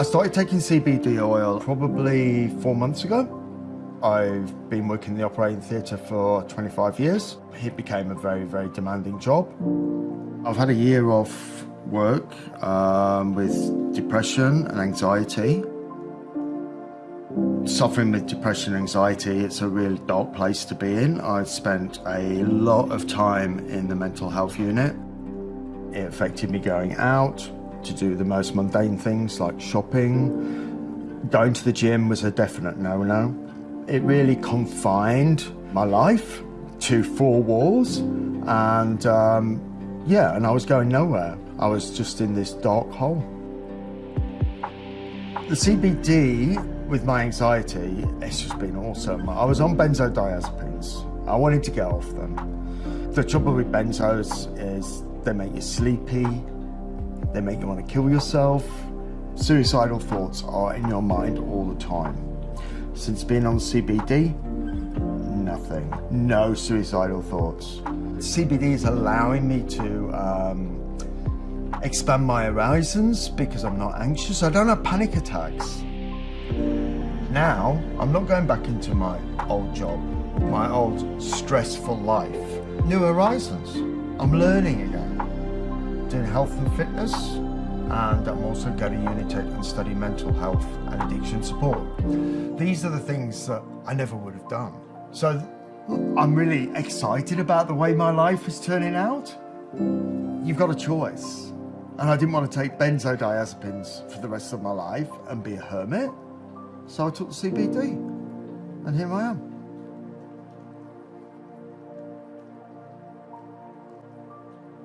I started taking CBD oil probably four months ago. I've been working in the operating theatre for 25 years. It became a very, very demanding job. I've had a year off work um, with depression and anxiety. Suffering with depression and anxiety, it's a really dark place to be in. I've spent a lot of time in the mental health unit. It affected me going out to do the most mundane things like shopping. Going to the gym was a definite no-no. It really confined my life to four walls and um, yeah, and I was going nowhere. I was just in this dark hole. The CBD with my anxiety, it's just been awesome. I was on benzodiazepines. I wanted to get off them. The trouble with benzos is they make you sleepy, they make you want to kill yourself. Suicidal thoughts are in your mind all the time. Since being on CBD, nothing. No suicidal thoughts. CBD is allowing me to um, expand my horizons because I'm not anxious. I don't have panic attacks. Now, I'm not going back into my old job, my old stressful life. New horizons. I'm learning again. Health and fitness, and I'm also going to Unitec and study mental health and addiction support. These are the things that I never would have done. So I'm really excited about the way my life is turning out. You've got a choice. And I didn't want to take benzodiazepines for the rest of my life and be a hermit. So I took CBD. And here I am.